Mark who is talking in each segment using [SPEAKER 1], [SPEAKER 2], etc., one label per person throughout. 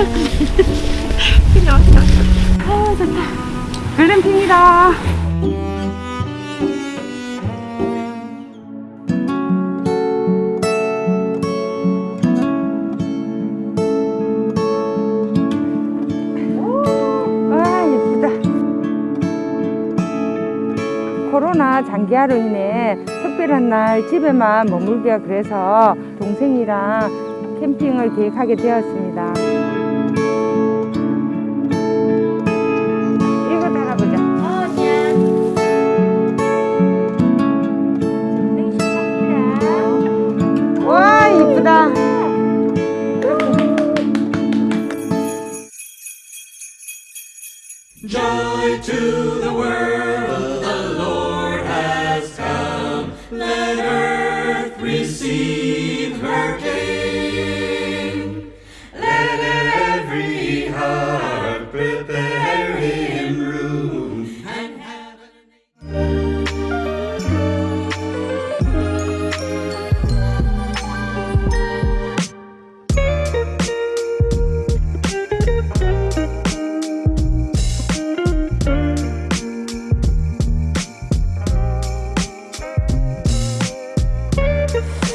[SPEAKER 1] 너무 좋다. 그냥 왔다. 아, 좋다. 글램핑이다. 와, 예쁘다. 코로나 장기화로 인해 특별한 날 집에만 머물기가 그래서 동생이랑 캠핑을 계획하게 되었습니다.
[SPEAKER 2] Joy to the world, the Lord has come. Let earth receive you.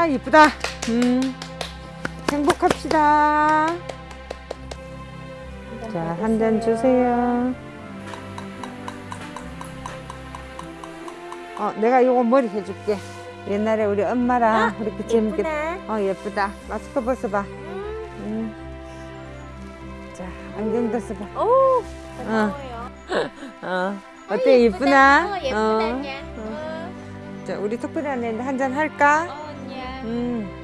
[SPEAKER 1] 야, 이쁘다. 음. 행복합시다. 자, 한 잔 주세요. 어, 내가 이거 머리 해줄게. 옛날에 우리 엄마랑 이렇게 재밌게. 어, 예쁘다. 마스크 벗어봐. 음. 자, 안경도 써봐. Ờ.
[SPEAKER 3] 고마워요
[SPEAKER 1] 어.
[SPEAKER 3] 어,
[SPEAKER 1] 어때, 이쁘나?
[SPEAKER 3] 어 예쁘다
[SPEAKER 1] 어.
[SPEAKER 3] nha
[SPEAKER 1] 어.
[SPEAKER 3] Ờ
[SPEAKER 1] 자, 우리 특별히 한잔 할까? 음.